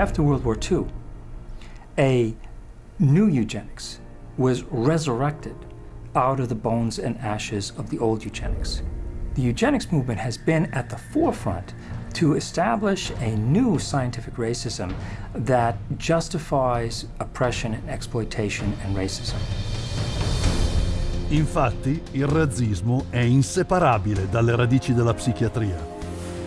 After World War II, a new eugenics was resurrected out of the bones and ashes of the old eugenics. The eugenics movement has been at the forefront to establish a new scientific racism that justifies oppression and exploitation and racism. Infatti, il razzismo è inseparabile dalle radici della psichiatria.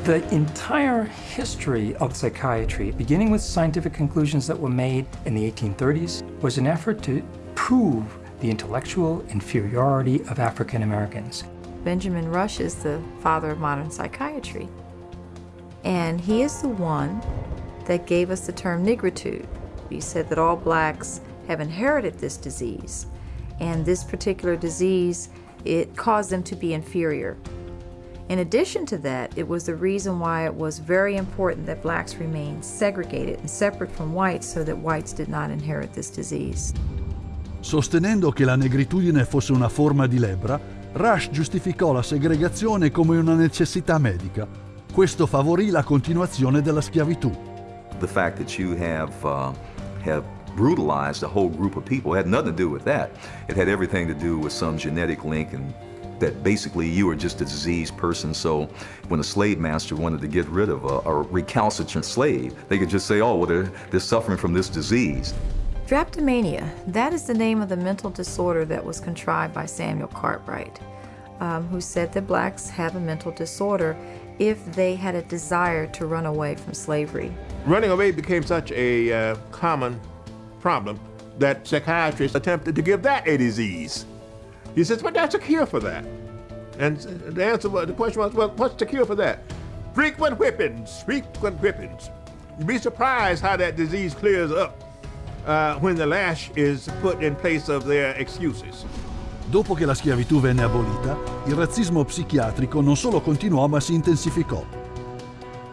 The entire history of psychiatry, beginning with scientific conclusions that were made in the 1830s, was an effort to prove the intellectual inferiority of African Americans. Benjamin Rush is the father of modern psychiatry. And he is the one that gave us the term negritude. He said that all blacks have inherited this disease. And this particular disease, it caused them to be inferior. In addition to that, it was the reason why it was very important that blacks remain segregated and separate from whites so that whites did not inherit this disease. Sostenendo che la negritudine fosse una forma di lebbra, Rush giustificò la segregazione come una necessità medica. Questo favorì la continuazione della schiavitù. The fact that you have, uh, have brutalized a whole group of people had nothing to do with that. It had everything to do with some genetic link and that basically you were just a diseased person. So when a slave master wanted to get rid of a, a recalcitrant slave, they could just say, oh, well, they're, they're suffering from this disease. Drapetomania, that is the name of the mental disorder that was contrived by Samuel Cartwright, um, who said that blacks have a mental disorder if they had a desire to run away from slavery. Running away became such a uh, common problem that psychiatrists attempted to give that a disease. He says, but that's a cure for that. And the answer the question was, well, what's the cure for that? Frequent whippings, frequent whippings. You'd be surprised how that disease clears up uh, when the lash is put in place of their excuses. Dopo che la schiavitù venne abolita, il razzismo psichiatrico non solo continuò ma si intensificò.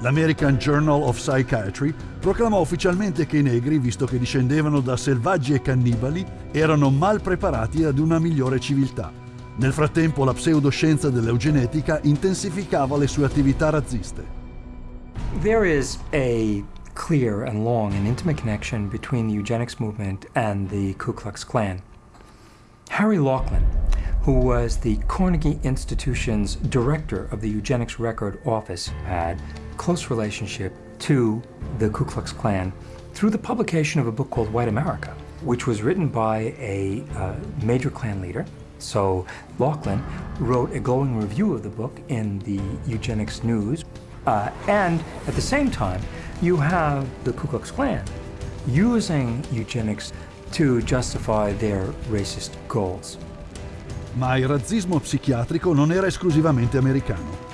L'American Journal of Psychiatry proclamò ufficialmente che i negri, visto che discendevano da selvaggi e cannibali, erano mal preparati ad una migliore civiltà. Nel frattempo la pseudoscienza dell'eugenetica intensificava le sue attività razziste. There is a clear and long and intimate connection between the eugenics movement and the Ku Klux Klan. Harry Laughlin, who was the Carnegie Institution's director of the Eugenics Record Office, had close relationship to the Ku Klux Klan through the publication of a book called White America, which was written by a uh, major Klan leader. So Laughlin wrote a glowing review of the book in the Eugenics News. Uh, and at the same time, you have the Ku Klux Klan using eugenics to justify their racist goals. Ma il razzismo psichiatrico non era esclusivamente americano.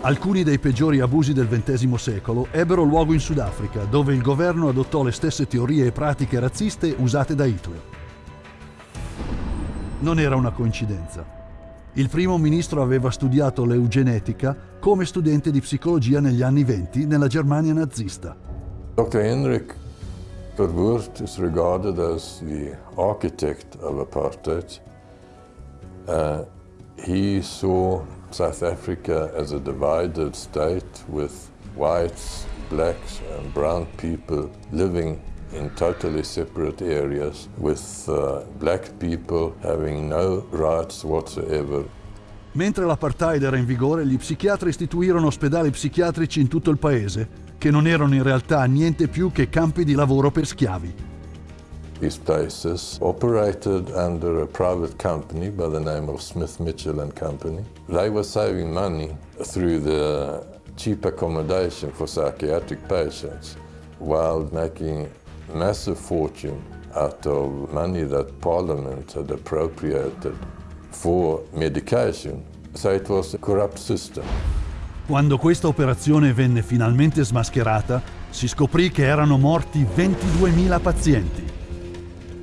Alcuni dei peggiori abusi del XX secolo ebbero luogo in Sudafrica, dove il governo adottò le stesse teorie e pratiche razziste usate da Hitler. Non era una coincidenza. Il primo ministro aveva studiato l'eugenetica come studente di psicologia negli anni venti nella Germania nazista. Dr. Henrik Verwoerd is regarded as the architect of apartheid. Uh, he saw South Africa as a divided state with whites, blacks and brown people living in totally separate areas with uh, black people having no rights whatsoever. Mentre l'apartheid era in vigore, gli psichiatri istituirono ospedali psichiatrici in tutto il paese, che non erano in realtà niente più che campi di lavoro per schiavi. These places operated under a private company by the name of Smith Mitchell and Company. They were saving money through the cheap accommodation for psychiatric patients while making massive fortune out of money that Parliament had appropriated for medication. So it was a corrupt system. Quando questa operazione venne finalmente smascherata, si scoprì che erano morti 22.000 pazienti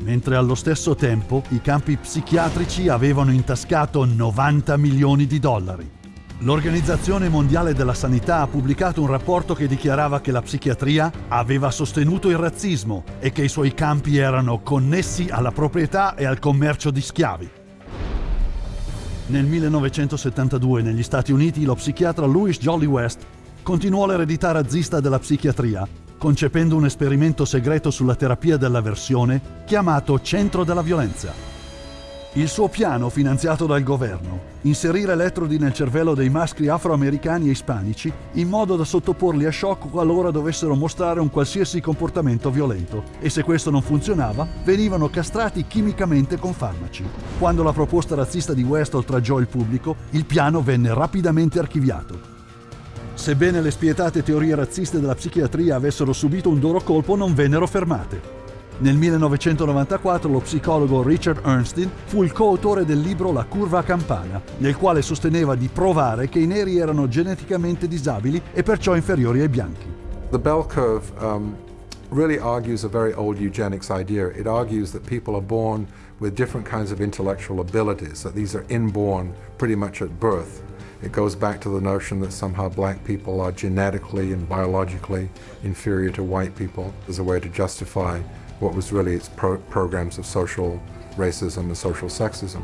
mentre allo stesso tempo i campi psichiatrici avevano intascato 90 milioni di dollari. L'Organizzazione Mondiale della Sanità ha pubblicato un rapporto che dichiarava che la psichiatria aveva sostenuto il razzismo e che i suoi campi erano connessi alla proprietà e al commercio di schiavi. Nel 1972 negli Stati Uniti lo psichiatra Louis Jolly West continuò l'eredità razzista della psichiatria concependo un esperimento segreto sulla terapia dell'avversione chiamato Centro della Violenza. Il suo piano, finanziato dal governo, inserire elettrodi nel cervello dei maschi afroamericani e ispanici in modo da sottoporli a shock qualora dovessero mostrare un qualsiasi comportamento violento e se questo non funzionava venivano castrati chimicamente con farmaci. Quando la proposta razzista di West oltraggiò il pubblico, il piano venne rapidamente archiviato. Sebbene le spietate teorie razziste della psichiatria avessero subito un duro colpo, non vennero fermate. Nel 1994 lo psicologo Richard Ernstein fu il coautore del libro La curva a campana, nel quale sosteneva di provare che i neri erano geneticamente disabili e perciò inferiori ai bianchi. The bell curve um, really argues a very old eugenics idea. It argues that people are born with different kinds of intellectual abilities, that these are inborn pretty much at birth. It goes back to the notion that somehow black people are genetically and biologically inferior to white people as a way to justify what was really its pro programs of social racism and social sexism.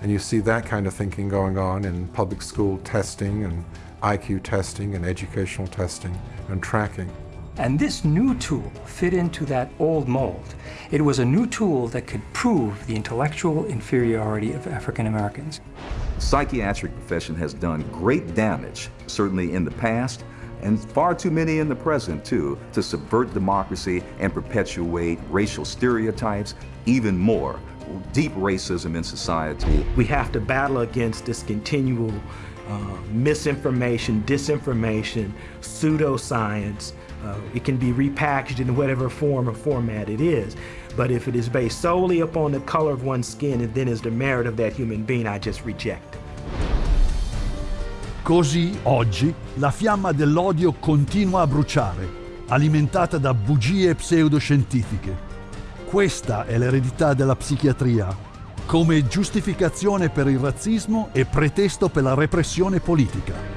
And you see that kind of thinking going on in public school testing and IQ testing and educational testing and tracking. And this new tool fit into that old mold. It was a new tool that could prove the intellectual inferiority of African Americans. The psychiatric profession has done great damage, certainly in the past, and far too many in the present too, to subvert democracy and perpetuate racial stereotypes, even more, deep racism in society. We have to battle against this continual uh, misinformation, disinformation, pseudoscience. Uh, it can be repackaged in whatever form or format it is. But if it is based solely upon the color of one's skin and then is the merit of that human being, I just reject. Così, oggi, la fiamma dell'odio continua a bruciare, alimentata da bugie pseudoscientifiche. Questa è l'eredità della psichiatria, come giustificazione per il razzismo e pretesto per la repressione politica.